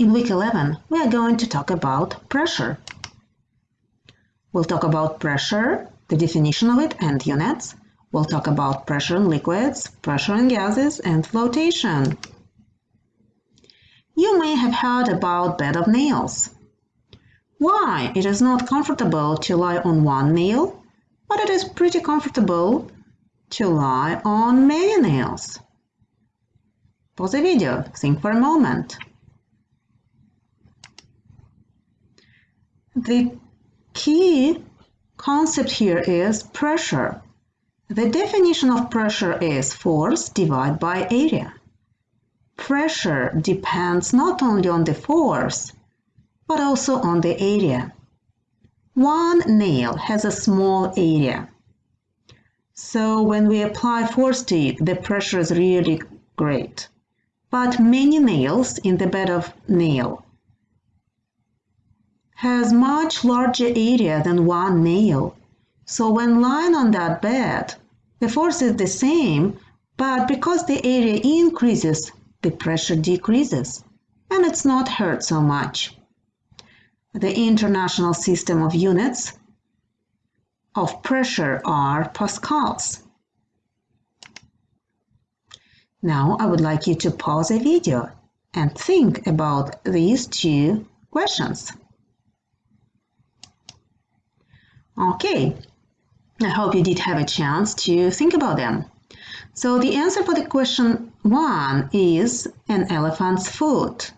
In week 11, we are going to talk about pressure. We'll talk about pressure, the definition of it and units. We'll talk about pressure in liquids, pressure in gases, and flotation. You may have heard about bed of nails. Why? It is not comfortable to lie on one nail, but it is pretty comfortable to lie on many nails. Pause the video, think for a moment. The key concept here is pressure. The definition of pressure is force divided by area. Pressure depends not only on the force, but also on the area. One nail has a small area. So when we apply force to it, the pressure is really great. But many nails in the bed of nail has much larger area than one nail. So when lying on that bed, the force is the same, but because the area increases, the pressure decreases, and it's not hurt so much. The international system of units of pressure are pascals. Now I would like you to pause the video and think about these two questions. Okay, I hope you did have a chance to think about them. So the answer for the question one is an elephant's foot.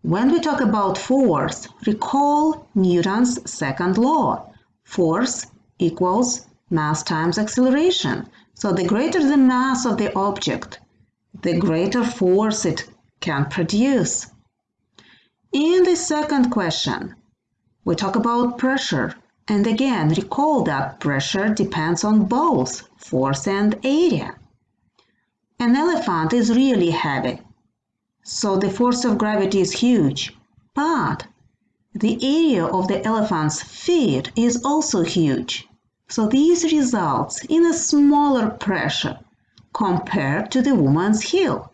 When we talk about force, recall Newton's second law. Force equals mass times acceleration. So the greater the mass of the object, the greater force it can produce. In the second question, we talk about pressure. And again, recall that pressure depends on both force and area. An elephant is really heavy, so the force of gravity is huge, but the area of the elephant's feet is also huge. So this results in a smaller pressure compared to the woman's heel.